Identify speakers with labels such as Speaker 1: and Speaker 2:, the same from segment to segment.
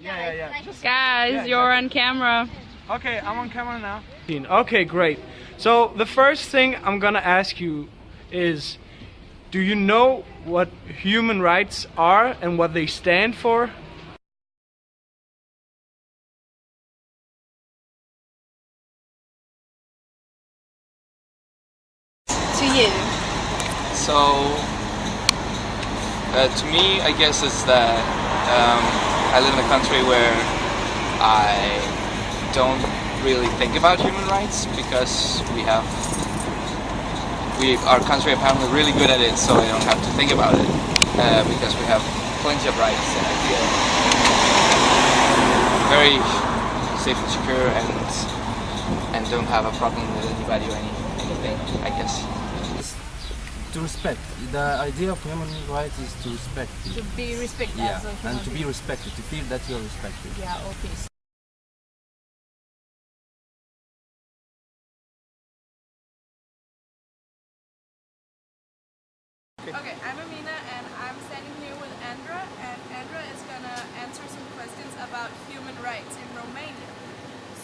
Speaker 1: Yeah, yeah, yeah. Just,
Speaker 2: Guys,
Speaker 1: Yeah,
Speaker 2: you're
Speaker 1: exactly.
Speaker 2: on camera.
Speaker 1: okay, I'm on camera now. Okay, great. So the first thing I'm gonna ask you is, do you know what human rights are and what they stand for?
Speaker 3: To you.
Speaker 4: So, uh, to me, I guess it's that um, I live in a country where I don't really think about human rights because we have we our country apparently really good at it, so I don't have to think about it uh, because we have plenty of rights, and I feel very safe and secure, and and don't have a problem with anybody or any, anything. I guess.
Speaker 5: To respect. The idea of human rights is to respect.
Speaker 3: To be respected
Speaker 5: Yeah,
Speaker 3: as a
Speaker 5: and to be respected, to feel that you're respected.
Speaker 3: Yeah, okay.
Speaker 6: Okay, I'm Amina and I'm standing here with Andra and Andra is gonna answer some questions about human rights in Romania.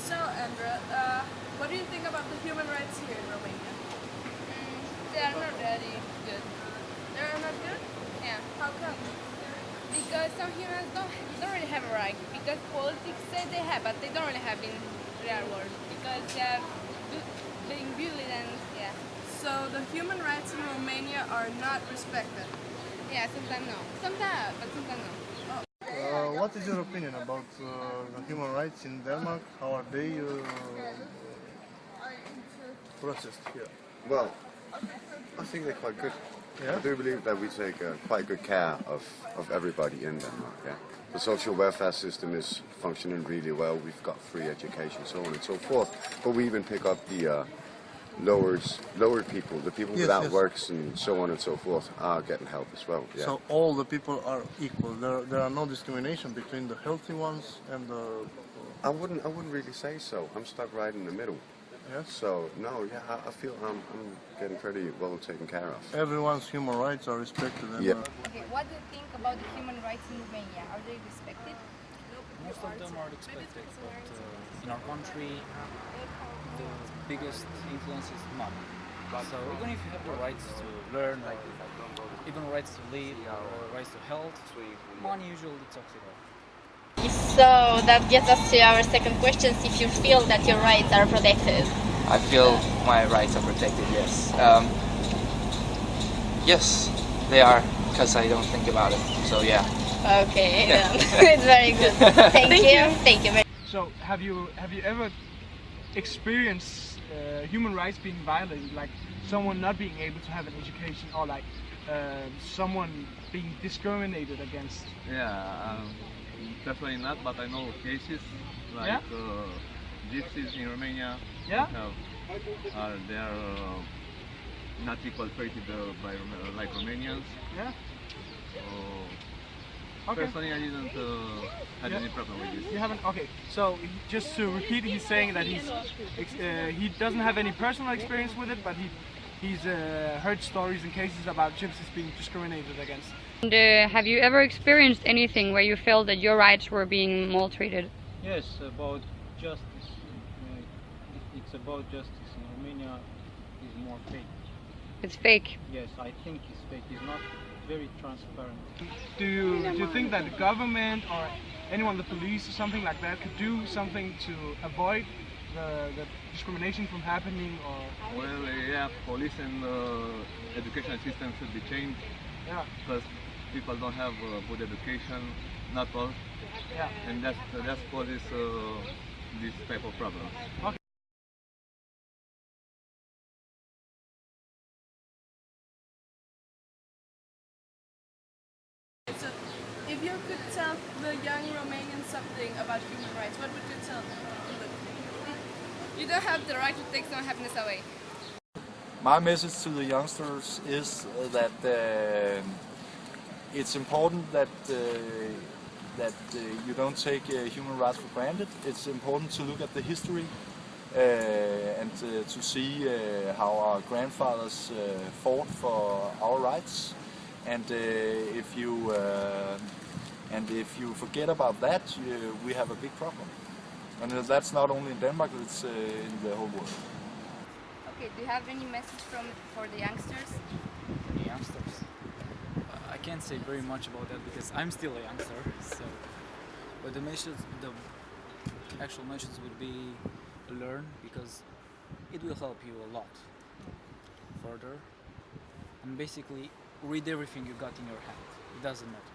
Speaker 6: So Andra, uh, what do you think about the human rights here in Romania?
Speaker 7: They are not really good.
Speaker 6: They're not good?
Speaker 7: Yeah.
Speaker 6: How come?
Speaker 7: Because some humans don't, don't really have a right. Because politics say they have, but they don't really have in real world. Because they are being bullied and yeah.
Speaker 6: So the human rights in Romania are not respected.
Speaker 7: Yeah, sometimes no. Sometimes, but sometimes no.
Speaker 8: Uh, what is your opinion about uh, the human rights in Denmark? How are they uh, processed here?
Speaker 9: Well, I think they're quite good.
Speaker 8: Yeah?
Speaker 9: I do believe that we take uh, quite good care of, of everybody in Denmark. Yeah, the social welfare system is functioning really well. We've got free education, so on and so forth. But we even pick up the uh, lowers, lower people, the people
Speaker 8: Yes,
Speaker 9: without
Speaker 8: yes.
Speaker 9: works and so on and so forth, are getting help as well. Yeah.
Speaker 8: So all the people are equal. There, there are no discrimination between the healthy ones and the
Speaker 9: I wouldn't, I wouldn't really say so. I'm stuck right in the middle.
Speaker 8: Yes.
Speaker 9: So no, yeah, I, I feel I'm, I'm getting pretty well taken care of.
Speaker 8: Everyone's human rights are respected. And,
Speaker 9: Yeah.
Speaker 8: uh,
Speaker 3: Okay, what do you think about the human rights in Romania? Are they respected?
Speaker 10: Most of them are expected, but uh, in our country, the biggest influence is money. So even if you have the rights to learn, or even rights to live, or rights to health, money usually talks it off.
Speaker 3: So that gets us to our second question, if you feel that your rights are protected.
Speaker 4: I feel my rights are protected. Yes. Um, yes, they are because I don't think about it. So yeah.
Speaker 3: Okay,
Speaker 4: Yeah.
Speaker 3: it's very good. Thank, you. Thank you very
Speaker 1: So have you have you ever experienced uh, human rights being violated, like someone not being able to have an education, or like uh, someone being discriminated against?
Speaker 11: Yeah, um, definitely not, but I know cases like
Speaker 1: Yeah?
Speaker 11: uh, gypsies in Romania.
Speaker 1: Yeah?
Speaker 11: Have, are they are uh, not equal treated uh, by like Romanians.
Speaker 1: Yeah.
Speaker 11: So
Speaker 1: Okay.
Speaker 11: personally, I didn't uh, had
Speaker 1: Yeah.
Speaker 11: any problem with this.
Speaker 1: You haven't. Okay. So just to repeat, he's saying that he's uh, he doesn't have any personal experience with it, but he he's uh, heard stories and cases about gypsies being discriminated against.
Speaker 2: And uh, have you ever experienced anything where you felt that your rights were being maltreated?
Speaker 10: Yes, about justice. Uh, It's about justice in Romania is more fake.
Speaker 2: It's fake.
Speaker 10: Yes, I think it's fake. It's not very transparent.
Speaker 1: Do you do you think that the government or anyone, the police or something like that, could do something to avoid the, the discrimination from happening? Or
Speaker 11: Well, uh, yeah, police and uh, education system should be changed
Speaker 1: yeah,
Speaker 11: because people don't have uh, good education, not all,
Speaker 1: yeah.
Speaker 11: and that's that causes uh, this type of problems.
Speaker 6: So if you could tell the young Romanians something about human rights, what would you tell them?
Speaker 7: You don't have the right to take someone's happiness away.
Speaker 5: My message to the youngsters is that uh, it's important that uh, that uh, you don't take uh, human rights for granted. It's important to look at the history uh, and uh, to see how our grandfathers fought for our rights. And if you And if you forget about that, we have a big problem. And that's not only in Denmark, it's uh, in the whole world.
Speaker 7: Okay, do you have any message from for the youngsters?
Speaker 10: For The youngsters. Uh, I can't say very much about that because I'm still a youngster. So, but the message, the actual message would be learn because it will help you a lot further. And basically, read everything you got in your hand. It doesn't matter.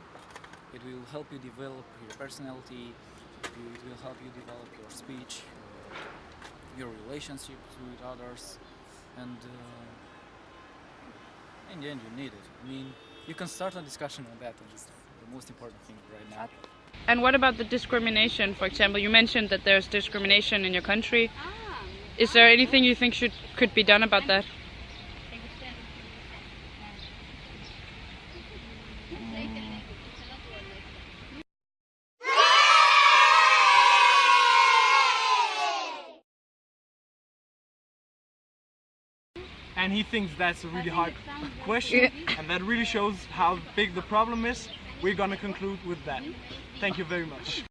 Speaker 10: It will help you develop your personality. It will help you develop your speech, your relationship with others, and uh, in the end, you need it. I mean, you can start a discussion on that, and it's the most important thing right now.
Speaker 12: And what about the discrimination? For example, you mentioned that there's discrimination in your country. Is there anything you think should could be done about that?
Speaker 1: And he thinks that's a really hard question and that really shows how big the problem is. We're gonna conclude with that. Thank you very much